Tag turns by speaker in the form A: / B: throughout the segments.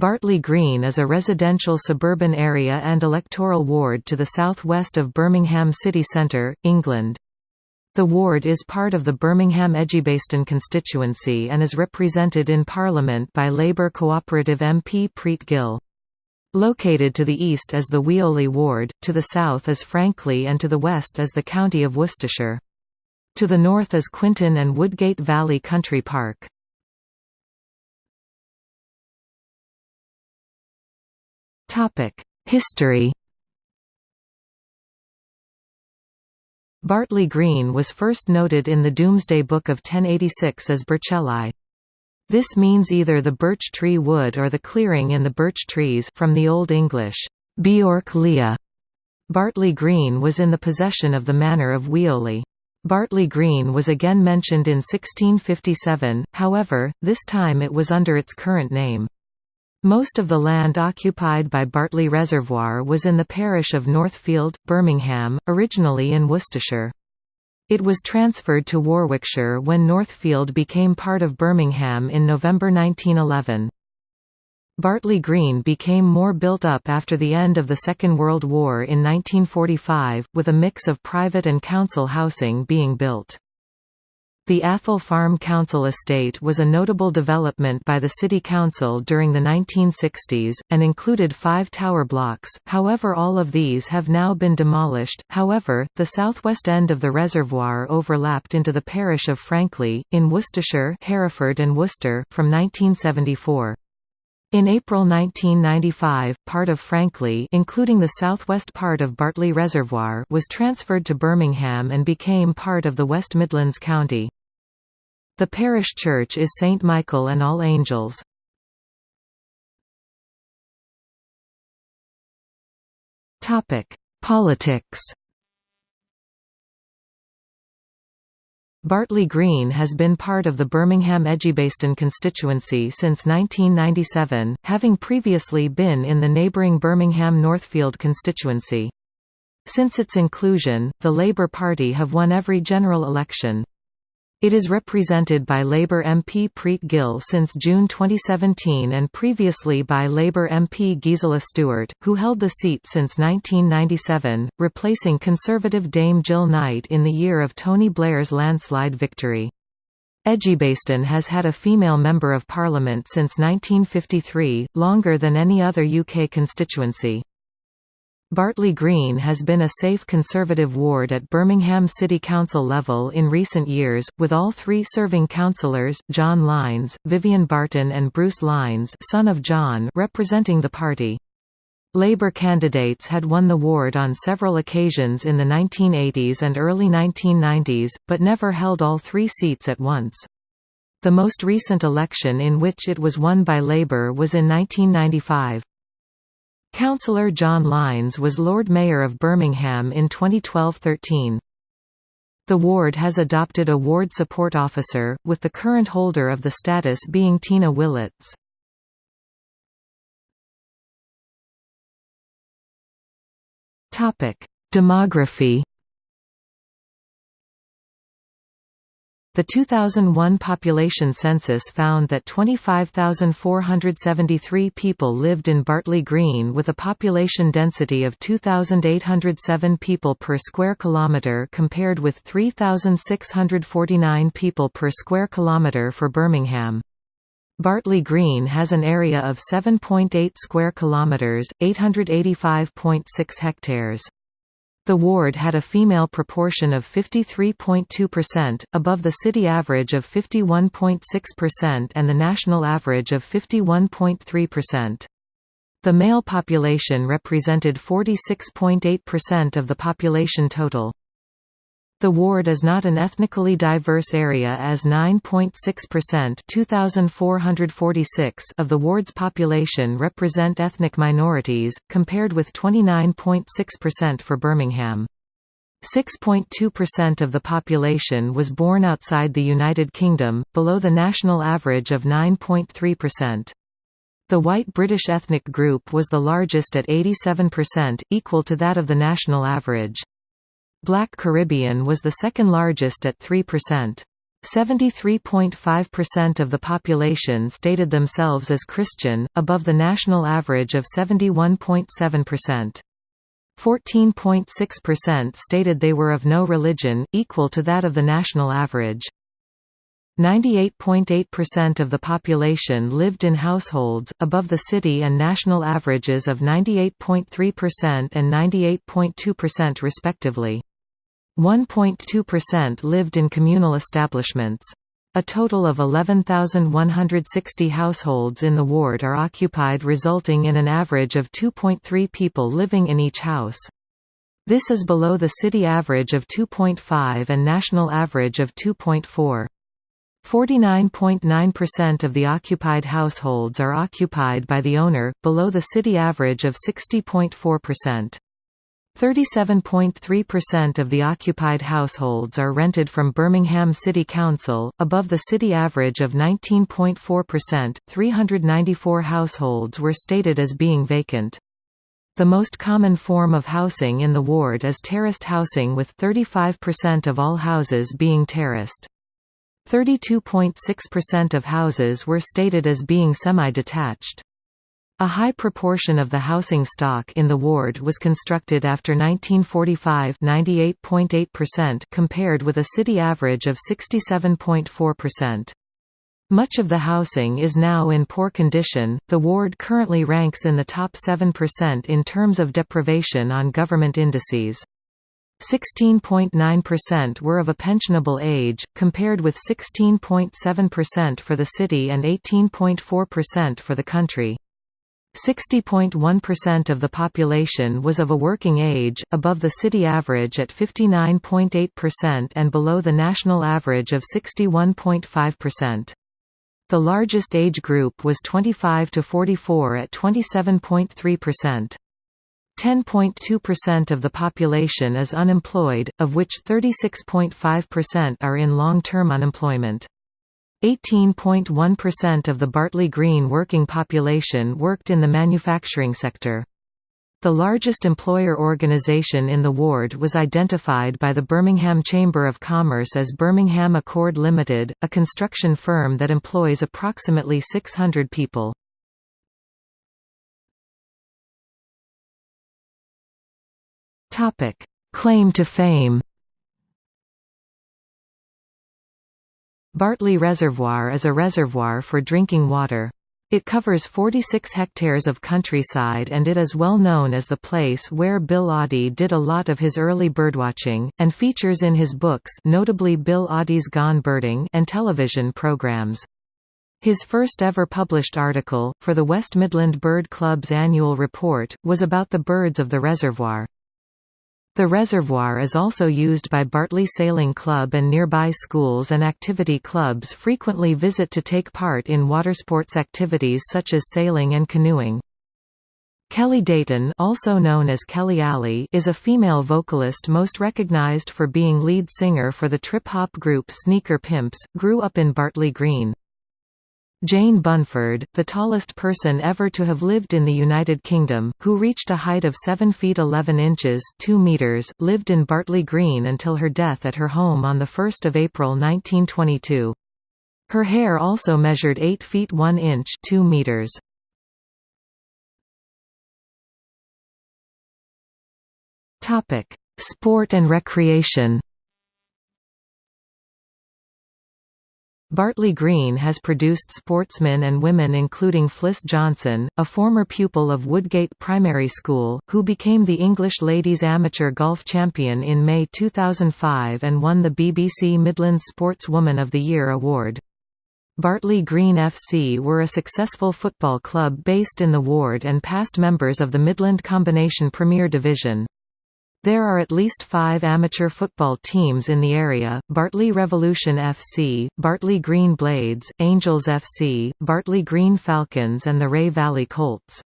A: Bartley Green is a residential suburban area and electoral ward to the south-west of Birmingham city centre, England. The ward is part of the Birmingham Edgbaston constituency and is represented in Parliament by Labour Cooperative MP Preet Gill. Located to the east is the Weoley ward, to the south is Frankley and to the west is the county of Worcestershire. To the north is Quinton and Woodgate Valley Country Park. History Bartley Green was first noted in the Domesday Book of 1086 as Berchelai. This means either the birch tree wood or the clearing in the birch trees from the Old English, Beorc Leah. Bartley Green was in the possession of the manor of Weoley. Bartley Green was again mentioned in 1657, however, this time it was under its current name. Most of the land occupied by Bartley Reservoir was in the parish of Northfield, Birmingham, originally in Worcestershire. It was transferred to Warwickshire when Northfield became part of Birmingham in November 1911. Bartley Green became more built up after the end of the Second World War in 1945, with a mix of private and council housing being built. The Athol Farm Council estate was a notable development by the City Council during the 1960s, and included five tower blocks, however all of these have now been demolished. However, the southwest end of the reservoir overlapped into the parish of Frankley, in Worcestershire Hereford and Worcester, from 1974. In April 1995, part of Frankley including the southwest part of Bartley Reservoir was transferred to Birmingham and became part of the West Midlands County. The parish church is St Michael and All Angels. Politics Bartley Green has been part of the Birmingham Edgbaston constituency since 1997, having previously been in the neighbouring Birmingham Northfield constituency. Since its inclusion, the Labour Party have won every general election. It is represented by Labour MP Preet Gill since June 2017 and previously by Labour MP Gisela Stuart, who held the seat since 1997, replacing Conservative Dame Jill Knight in the year of Tony Blair's landslide victory. Edgbaston has had a female Member of Parliament since 1953, longer than any other UK constituency. Bartley Green has been a safe Conservative ward at Birmingham City Council level in recent years, with all three serving councillors, John Lines, Vivian Barton and Bruce Lines son of John representing the party. Labour candidates had won the ward on several occasions in the 1980s and early 1990s, but never held all three seats at once. The most recent election in which it was won by Labour was in 1995. Councillor John Lines was Lord Mayor of Birmingham in 2012–13. The ward has adopted a ward support officer, with the current holder of the status being Tina Willits. Demography The 2001 population census found that 25,473 people lived in Bartley Green with a population density of 2,807 people per square kilometre compared with 3,649 people per square kilometre for Birmingham. Bartley Green has an area of 7.8 square kilometres, 885.6 hectares. The ward had a female proportion of 53.2%, above the city average of 51.6% and the national average of 51.3%. The male population represented 46.8% of the population total. The ward is not an ethnically diverse area as 9.6% 2,446 of the ward's population represent ethnic minorities, compared with 29.6% for Birmingham. 6.2% of the population was born outside the United Kingdom, below the national average of 9.3%. The white British ethnic group was the largest at 87%, equal to that of the national average. Black Caribbean was the second largest at 3%. 73.5% of the population stated themselves as Christian, above the national average of 71.7%. 14.6% stated they were of no religion, equal to that of the national average. 98.8% of the population lived in households, above the city and national averages of 98.3% and 98.2% respectively. 1.2% lived in communal establishments. A total of 11,160 households in the ward are occupied resulting in an average of 2.3 people living in each house. This is below the city average of 2.5 and national average of 2.4. 49.9% of the occupied households are occupied by the owner, below the city average of 60.4%. 37.3% of the occupied households are rented from Birmingham City Council, above the city average of 19.4%. 394 households were stated as being vacant. The most common form of housing in the ward is terraced housing with 35% of all houses being terraced. 32.6% of houses were stated as being semi-detached. A high proportion of the housing stock in the ward was constructed after 1945 98.8% compared with a city average of 67.4%. Much of the housing is now in poor condition. The ward currently ranks in the top 7% in terms of deprivation on government indices. 16.9% were of a pensionable age, compared with 16.7% for the city and 18.4% for the country. 60.1% of the population was of a working age, above the city average at 59.8% and below the national average of 61.5%. The largest age group was 25 to 44 at 27.3%. 10.2% of the population is unemployed, of which 36.5% are in long-term unemployment. 18.1% of the Bartley Green working population worked in the manufacturing sector. The largest employer organisation in the ward was identified by the Birmingham Chamber of Commerce as Birmingham Accord Limited, a construction firm that employs approximately 600 people. Claim to fame Bartley Reservoir is a reservoir for drinking water. It covers 46 hectares of countryside and it is well known as the place where Bill Oddie did a lot of his early birdwatching, and features in his books notably Bill Oddie's Gone Birding and television programs. His first ever published article, for the West Midland Bird Club's annual report, was about the birds of the reservoir. The reservoir is also used by Bartley Sailing Club and nearby schools and activity clubs frequently visit to take part in watersports activities such as sailing and canoeing. Kelli Dayton also known as Kelli Ali is a female vocalist most recognized for being lead singer for the trip-hop group Sneaker Pimps, grew up in Bartley Green. Jane Bunford, the tallest person ever to have lived in the United Kingdom, who reached a height of 7 feet 11 inches 2 meters, lived in Bartley Green until her death at her home on 1 April 1922. Her hair also measured 8 feet 1 inch 2 meters. Sport and recreation Bartley Green has produced sportsmen and women including Fliss Johnson, a former pupil of Woodgate Primary School, who became the English Ladies Amateur Golf Champion in May 2005 and won the BBC Midland Sportswoman of the Year award. Bartley Green FC were a successful football club based in the ward and past members of the Midland Combination Premier Division. There are at least five amateur football teams in the area, Bartley Revolution FC, Bartley Green Blades, Angels FC, Bartley Green Falcons and the Ray Valley Colts.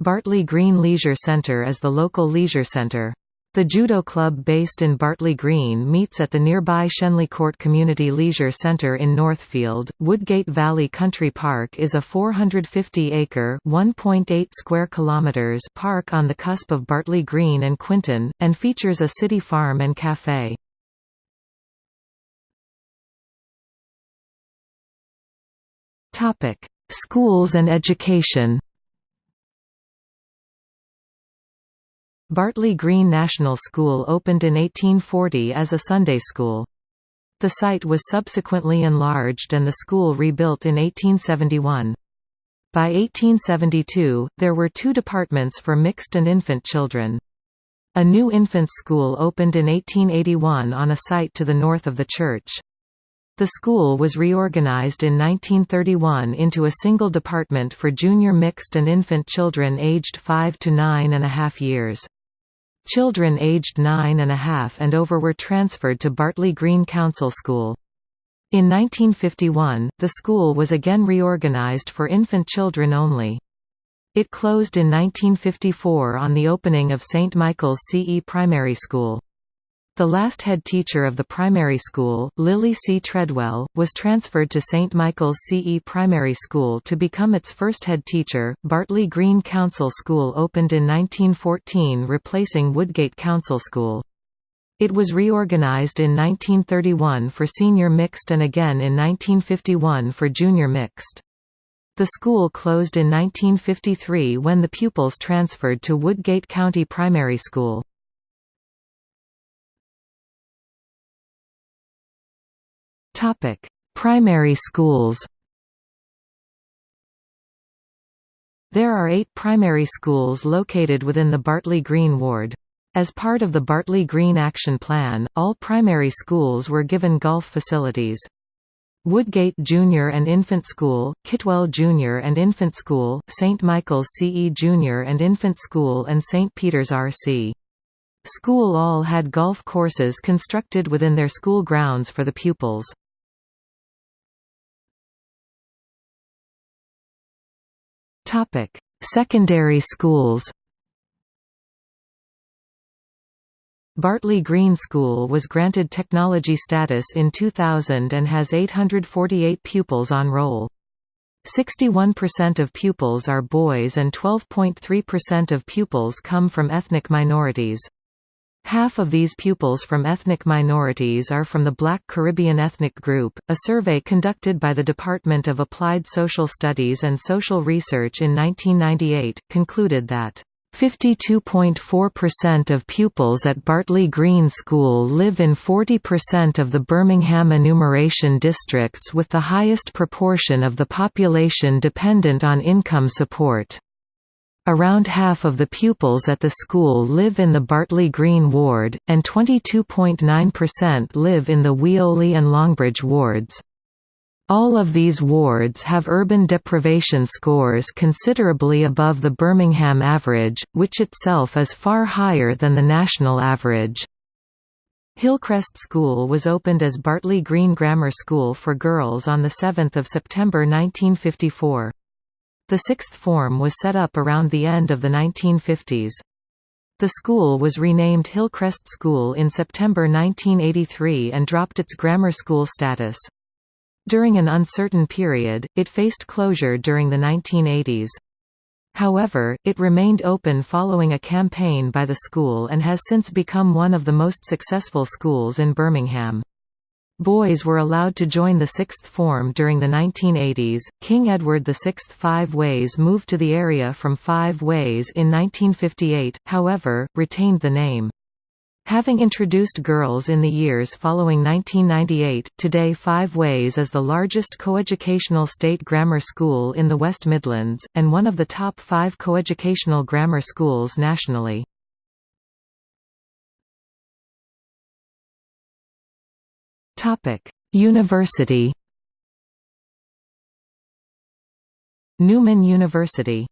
A: Bartley Green Leisure Centre is the local leisure centre. The judo club based in Bartley Green meets at the nearby Shenley Court Community Leisure Centre in Northfield. Woodgate Valley Country Park is a 450-acre (1.8 square kilometers) park on the cusp of Bartley Green and Quinton, and features a city farm and café. Schools and education Bartley Green National School opened in 1840 as a Sunday school. The site was subsequently enlarged and the school rebuilt in 1871. By 1872, there were two departments for mixed and infant children. A new infant school opened in 1881 on a site to the north of the church. The school was reorganized in 1931 into a single department for junior mixed and infant children aged 5 to nine and a half years. Children aged nine and a half and over were transferred to Bartley Green Council School. In 1951, the school was again reorganized for infant children only. It closed in 1954 on the opening of St. Michael's CE Primary School. The last head teacher of the primary school, Lily C. Treadwell, was transferred to St. Michael's CE Primary School to become its first head teacher. Bartley Green Council School opened in 1914, replacing Woodgate Council School. It was reorganized in 1931 for senior mixed and again in 1951 for junior mixed. The school closed in 1953 when the pupils transferred to Woodgate County Primary School. Topic: Primary schools. There are eight primary schools located within the Bartley Green ward. As part of the Bartley Green Action Plan, all primary schools were given golf facilities. Woodgate Junior and Infant School, Kitwell Junior and Infant School, St. Michael's CE Junior and Infant School and St. Peter's RC. School all had golf courses constructed within their school grounds for the pupils. Topic: Secondary schools. Bartley Green School was granted technology status in 2000 and has 848 pupils on roll. 61% of pupils are boys and 12.3% of pupils come from ethnic minorities. Half of these pupils from ethnic minorities are from the Black Caribbean ethnic group. A survey conducted by the Department of Applied Social Studies and Social Research in 1998 concluded that 52.4% of pupils at Bartley Green School live in 40% of the Birmingham enumeration districts with the highest proportion of the population dependent on income support. Around half of the pupils at the school live in the Bartley Green ward, and 22.9% live in the Weoley and Longbridge wards. All of these wards have urban deprivation scores considerably above the Birmingham average, which itself is far higher than the national average. Hillcrest School was opened as Bartley Green Grammar School for Girls on 7 September 1954. The sixth form was set up around the end of the 1950s. The school was renamed Hillcrest School in September 1983 and dropped its grammar school status. During an uncertain period, it faced closure during the 1980s. However, it remained open following a campaign by the school and has since become one of the most successful schools in Birmingham. Boys were allowed to join the sixth form during the 1980s. King Edward VI Five Ways moved to the area from Five Ways in 1958, however, retained the name. Having introduced girls in the years following 1998, today Five Ways is the largest coeducational state grammar school in the West Midlands, and one of the top five coeducational grammar schools nationally. University. Newman University